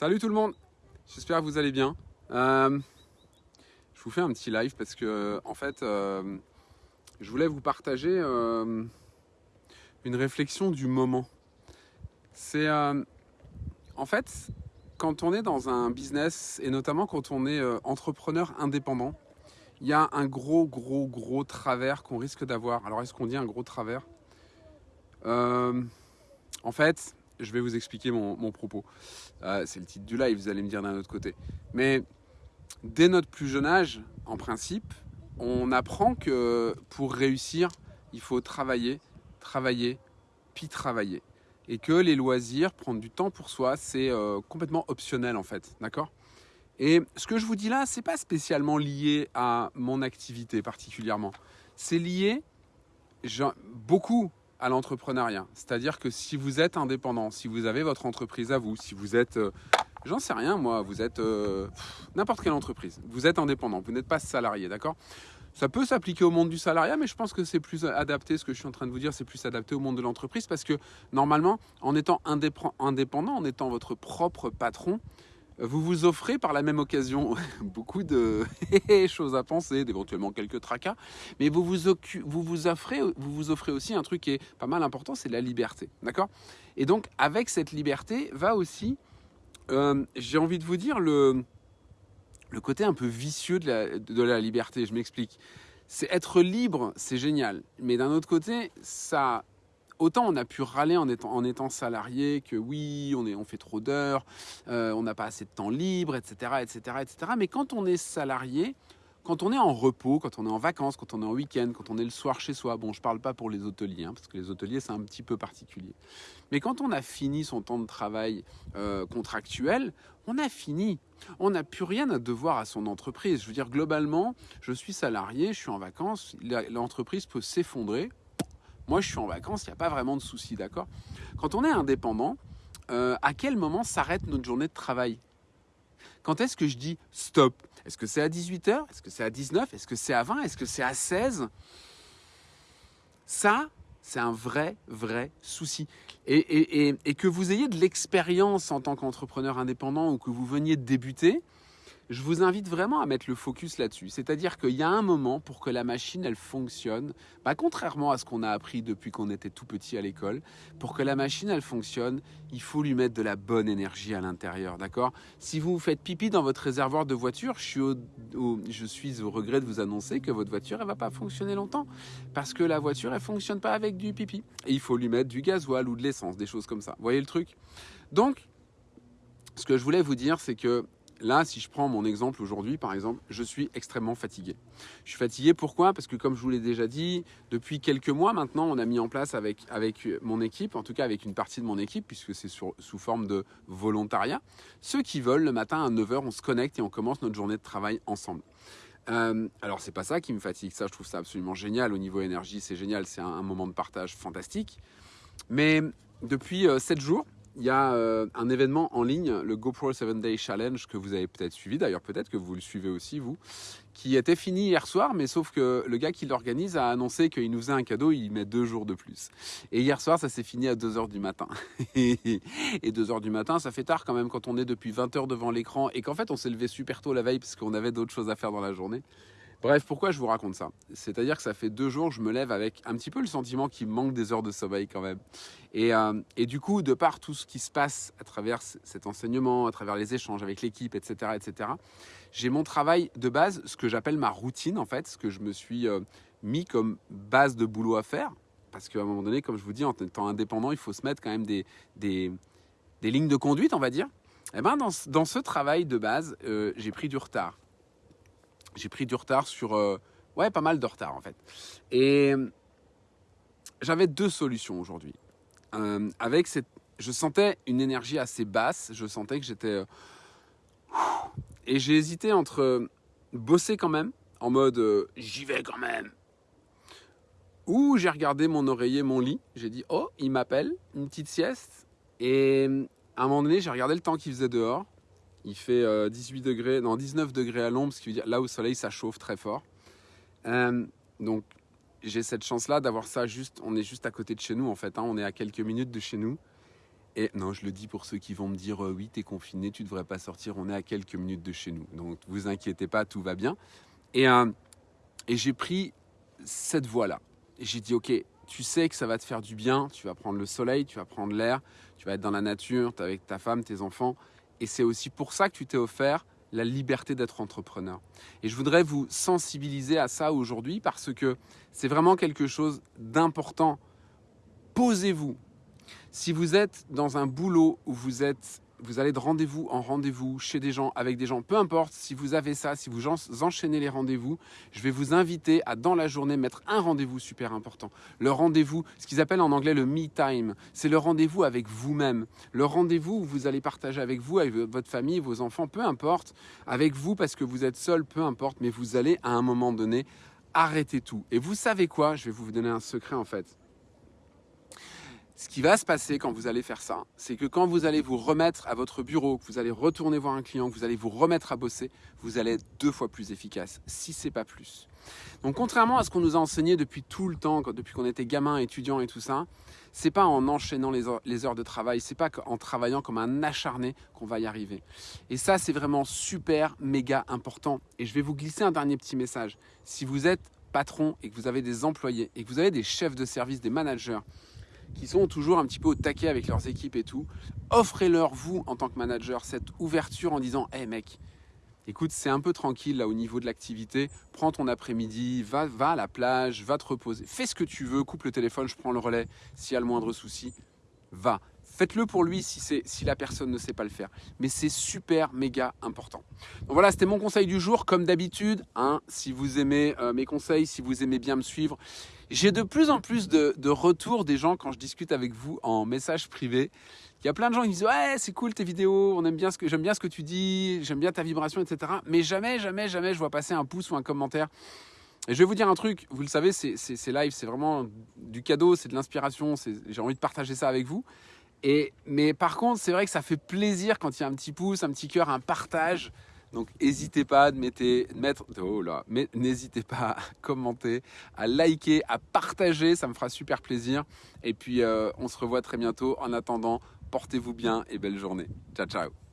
Salut tout le monde, j'espère que vous allez bien. Euh, je vous fais un petit live parce que en fait, euh, je voulais vous partager euh, une réflexion du moment. C'est en fait quand on est dans un business et notamment quand on est entrepreneur indépendant, il y a un gros gros gros travers qu'on risque d'avoir. Alors est-ce qu'on dit un gros travers? En fait, je vais vous expliquer mon, propos. Euh, c'est le titre du live, vous allez me dire d'un autre côté. Mais dès notre plus jeune âge, en principe, on apprend que pour réussir, il faut travailler, travailler, puis travailler. Et que les loisirs, prendre du temps pour soi, c'est euh, complètement optionnel en fait. D'accord? Et ce que je vous dis là, c'est pas spécialement lié à mon activité particulièrement. C'est lié, beaucoup à l'entrepreneuriat. C'est-à-dire que si vous êtes indépendant, si vous avez votre entreprise à vous, si vous êtes, euh, j'en sais rien moi, vous êtes euh, n'importe quelle entreprise, vous êtes indépendant, vous n'êtes pas salarié, d'accord? Ça peut s'appliquer au monde du salariat, mais je pense que c'est plus adapté, ce que je suis en train de vous dire, c'est plus adapté au monde de l'entreprise parce que normalement, en étant indépendant, en étant votre propre patron, vous vous offrez par la même occasion beaucoup de choses à penser, d'éventuellement quelques tracas, mais vous vous, vous, vous, offrez, vous vous offrez aussi un truc qui est pas mal important, c'est la liberté. D'accord? Et donc, avec cette liberté, va aussi, euh, j'ai envie de vous dire, le, le côté un peu vicieux de la, de la liberté. Je m'explique. C'est être libre, c'est génial. Mais d'un autre côté, ça autant on a pu râler en étant, salarié que oui, on fait trop d'heures, euh, on n'a pas assez de temps libre, etc., etc., etc. Mais quand on est salarié, quand on est en repos, quand on est en vacances, quand on est en week-end, quand on est le soir chez soi, bon, je ne parle pas pour les hôteliers, hein, parce que les hôteliers, c'est un petit peu particulier. Mais quand on a fini son temps de travail euh, contractuel, on a fini. On n'a plus rien à devoir à son entreprise. Je veux dire, globalement, je suis salarié, je suis en vacances, l'entreprise peut s'effondrer, moi, je suis en vacances, il n'y a pas vraiment de souci, d'accord? Quand on est indépendant, euh, à quel moment s'arrête notre journée de travail? Quand est-ce que je dis stop? Est-ce que c'est à 18h Est-ce que c'est à 19 Est-ce que c'est à 20 Est-ce que c'est à 16 Ça, c'est un vrai, vrai souci. Et, et que vous ayez de l'expérience en tant qu'entrepreneur indépendant ou que vous veniez de débuter, je vous invite vraiment à mettre le focus là-dessus. C'est-à-dire qu'il y a un moment pour que la machine, elle fonctionne, bah, contrairement à ce qu'on a appris depuis qu'on était tout petit à l'école, pour que la machine, elle fonctionne, il faut lui mettre de la bonne énergie à l'intérieur, d'accord? Si vous faites pipi dans votre réservoir de voiture, je suis, au, je regret de vous annoncer que votre voiture, elle va pas fonctionner longtemps, parce que la voiture, elle fonctionne pas avec du pipi. Et il faut lui mettre du gasoil ou de l'essence, des choses comme ça. Vous voyez le truc? Donc, ce que je voulais vous dire, c'est que Là, si je prends mon exemple aujourd'hui, par exemple, je suis extrêmement fatigué. Je suis fatigué pourquoi? Parce que comme je vous l'ai déjà dit, depuis quelques mois maintenant, on a mis en place avec, avec mon équipe, en tout cas avec une partie de mon équipe, puisque c'est sous forme de volontariat, ceux qui veulent, le matin à 9h, on se connecte et on commence notre journée de travail ensemble. Euh, alors c'est pas ça qui me fatigue, ça je trouve ça absolument génial au niveau énergie, c'est génial, c'est un, moment de partage fantastique. Mais depuis 7 euh, jours, il y a euh, un événement en ligne, le GoPro 7 Day Challenge, que vous avez peut-être suivi, d'ailleurs peut-être que vous le suivez aussi, vous, qui était fini hier soir, mais sauf que le gars qui l'organise a annoncé qu'il nous faisait un cadeau, il met deux jours de plus. Et hier soir, ça s'est fini à 2h du matin. et 2h du matin, ça fait tard quand même quand on est depuis 20h devant l'écran et qu'en fait on s'est levé super tôt la veille parce qu'on avait d'autres choses à faire dans la journée. Bref, pourquoi je vous raconte ça? C'est-à-dire que ça fait deux jours, je me lève avec un petit peu le sentiment qu'il manque des heures de sommeil quand même. Et, euh, et, du coup, de par tout ce qui se passe à travers cet enseignement, à travers les échanges avec l'équipe, etc., etc., j'ai mon travail de base, ce que j'appelle ma routine en fait, ce que je me suis euh, mis comme base de boulot à faire. Parce qu'à un moment donné, comme je vous dis, en étant indépendant, il faut se mettre quand même des, des, des lignes de conduite, on va dire. Et eh ben dans, dans ce travail de base, euh, j'ai pris du retard j'ai pris du retard sur... Euh, ouais, pas mal de retard en fait. Et j'avais deux solutions aujourd'hui. Euh, avec cette... Je sentais une énergie assez basse, je sentais que j'étais... Euh, et j'ai hésité entre bosser quand même, en mode j'y vais quand même. Ou j'ai regardé mon oreiller, mon lit, j'ai dit oh, il m'appelle, une petite sieste. Et à un moment donné, j'ai regardé le temps qu'il faisait dehors. Il fait 18 euh, degrés, non 19 degrés à l'ombre, ce qui veut dire là au soleil ça chauffe très fort. Euh, donc j'ai cette chance-là d'avoir ça juste, on est juste à côté de chez nous en fait, hein. on est à quelques minutes de chez nous. Et non, je le dis pour ceux qui vont me dire euh, oui, t'es confiné, tu devrais pas sortir, on est à quelques minutes de chez nous. Donc vous inquiétez pas, tout va bien. Et, euh, j'ai pris cette voie-là. J'ai dit, ok, tu sais que ça va te faire du bien, tu vas prendre le soleil, tu vas prendre l'air, tu vas être dans la nature, tu es avec ta femme, tes enfants. Et c'est aussi pour ça que tu t'es offert la liberté d'être entrepreneur. Et je voudrais vous sensibiliser à ça aujourd'hui parce que c'est vraiment quelque chose d'important. Posez-vous. Si vous êtes dans un boulot où vous êtes vous allez de rendez-vous en rendez-vous chez des gens, avec des gens, peu importe si vous avez ça, si vous enchaînez les rendez-vous, je vais vous inviter à dans la journée mettre un rendez-vous super important. Le rendez-vous, ce qu'ils appellent en anglais le me time, c'est le rendez-vous avec vous-même. Le rendez-vous où vous allez partager avec vous, avec votre famille, vos enfants, peu importe, avec vous parce que vous êtes seul, peu importe, mais vous allez à un moment donné arrêter tout. Et vous savez quoi? Je vais vous donner un secret en fait. Ce qui va se passer quand vous allez faire ça, c'est que quand vous allez vous remettre à votre bureau, que vous allez retourner voir un client, que vous allez vous remettre à bosser, vous allez être deux fois plus efficace, si c'est pas plus. Donc contrairement à ce qu'on nous a enseigné depuis tout le temps, depuis qu'on était gamin, étudiant et tout ça, c'est pas en enchaînant les heures, les heures de travail, c'est pas en travaillant comme un acharné qu'on va y arriver. Et ça, c'est vraiment super, méga important. Et je vais vous glisser un dernier petit message. Si vous êtes patron et que vous avez des employés et que vous avez des chefs de service, des managers, qui sont toujours un petit peu au taquet avec leurs équipes et tout, offrez-leur, vous, en tant que manager, cette ouverture en disant Hé mec, écoute, c'est un peu tranquille là au niveau de l'activité, prends ton après-midi, va, va à la plage, va te reposer, fais ce que tu veux, coupe le téléphone, je prends le relais, s'il y a le moindre souci, va. Faites-le pour lui si, si la personne ne sait pas le faire. Mais c'est super méga important. Donc voilà, c'était mon conseil du jour. Comme d'habitude, hein, si vous aimez euh, mes conseils, si vous aimez bien me suivre, j'ai de plus en plus de, retours des gens quand je discute avec vous en message privé. Il y a plein de gens qui disent ouais c'est cool tes vidéos, on bien j'aime bien ce que tu dis, j'aime bien ta vibration, etc. Mais jamais, jamais, jamais je vois passer un pouce ou un commentaire. Et je vais vous dire un truc, vous le savez, c'est live, c'est vraiment du cadeau, c'est de l'inspiration, j'ai envie de partager ça avec vous mais par contre, c'est vrai que ça fait plaisir quand il y a un petit pouce, un petit cœur, un partage. Donc n'hésitez pas à mettre, oh là, mais n'hésitez pas à commenter, à liker, à partager, ça me fera super plaisir. Et puis euh, on se revoit très bientôt. En attendant, portez-vous bien et belle journée. Ciao ciao.